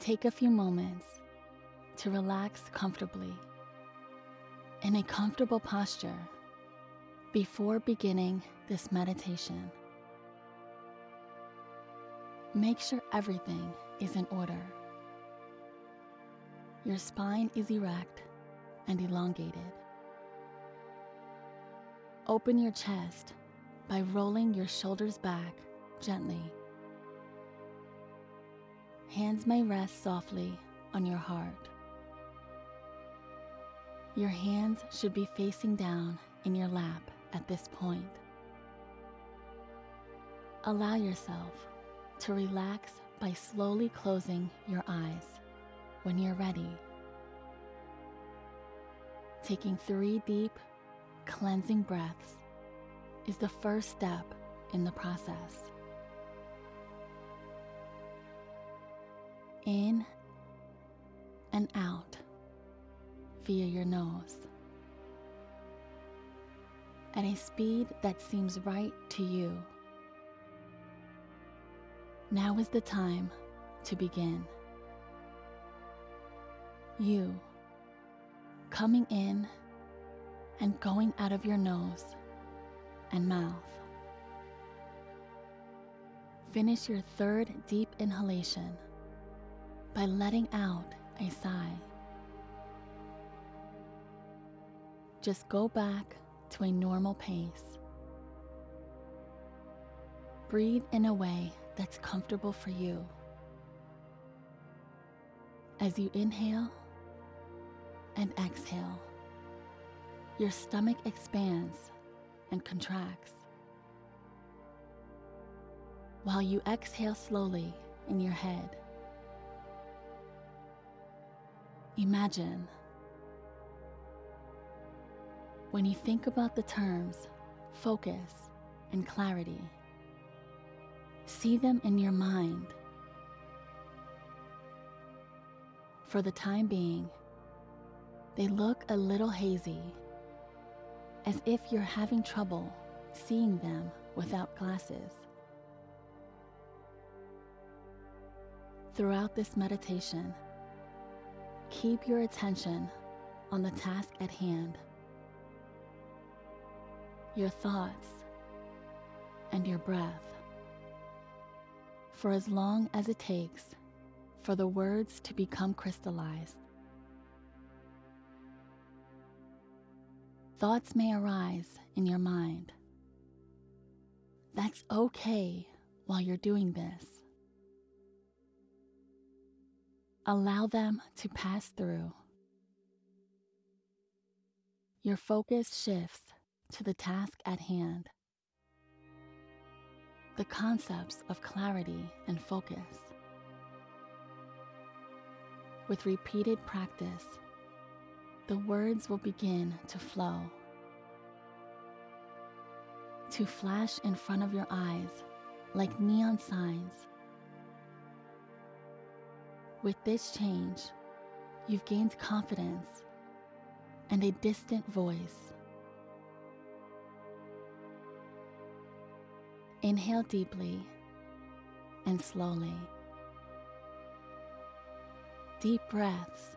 Take a few moments to relax comfortably in a comfortable posture before beginning this meditation. Make sure everything is in order. Your spine is erect and elongated. Open your chest by rolling your shoulders back gently. Hands may rest softly on your heart. Your hands should be facing down in your lap at this point. Allow yourself to relax by slowly closing your eyes when you're ready. Taking three deep, cleansing breaths is the first step in the process. In and out via your nose at a speed that seems right to you. Now is the time to begin. You coming in and going out of your nose and mouth. Finish your third deep inhalation by letting out a sigh. Just go back to a normal pace. Breathe in a way that's comfortable for you. As you inhale and exhale, your stomach expands and contracts. While you exhale slowly in your head, imagine when you think about the terms focus and clarity, see them in your mind. For the time being, they look a little hazy, as if you're having trouble seeing them without glasses. Throughout this meditation, keep your attention on the task at hand your thoughts, and your breath for as long as it takes for the words to become crystallized. Thoughts may arise in your mind. That's okay while you're doing this. Allow them to pass through. Your focus shifts to the task at hand. The concepts of clarity and focus. With repeated practice, the words will begin to flow, to flash in front of your eyes like neon signs. With this change, you've gained confidence and a distant voice Inhale deeply and slowly. Deep breaths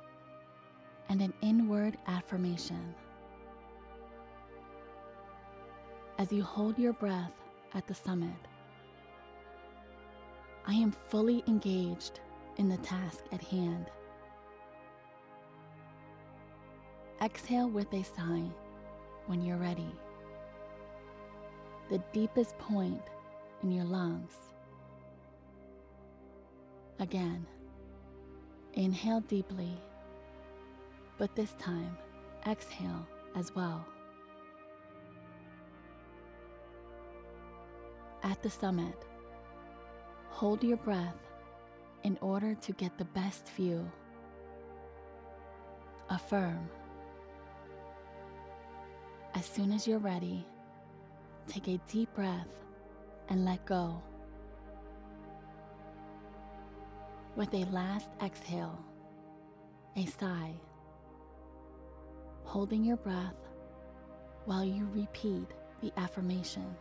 and an inward affirmation. As you hold your breath at the summit, I am fully engaged in the task at hand. Exhale with a sigh when you're ready the deepest point in your lungs. Again, inhale deeply, but this time exhale as well. At the summit, hold your breath in order to get the best view. Affirm. As soon as you're ready, Take a deep breath and let go. With a last exhale, a sigh, holding your breath while you repeat the affirmation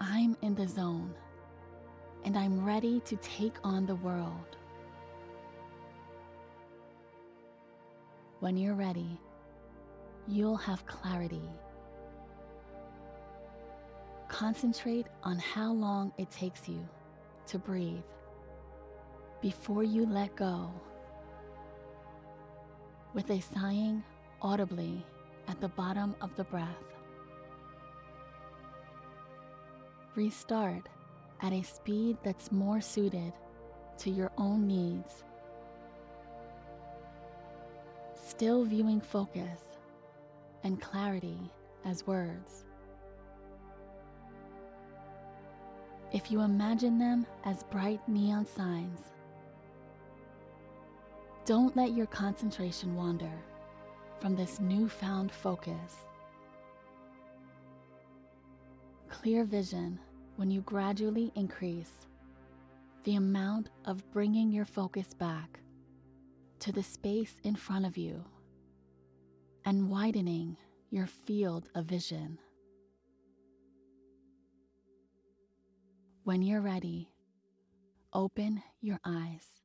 I'm in the zone and I'm ready to take on the world. When you're ready, you'll have clarity. Concentrate on how long it takes you to breathe before you let go. With a sighing audibly at the bottom of the breath. Restart at a speed that's more suited to your own needs. Still viewing focus and clarity as words. If you imagine them as bright neon signs, don't let your concentration wander from this newfound focus. Clear vision when you gradually increase the amount of bringing your focus back to the space in front of you and widening your field of vision. When you're ready, open your eyes.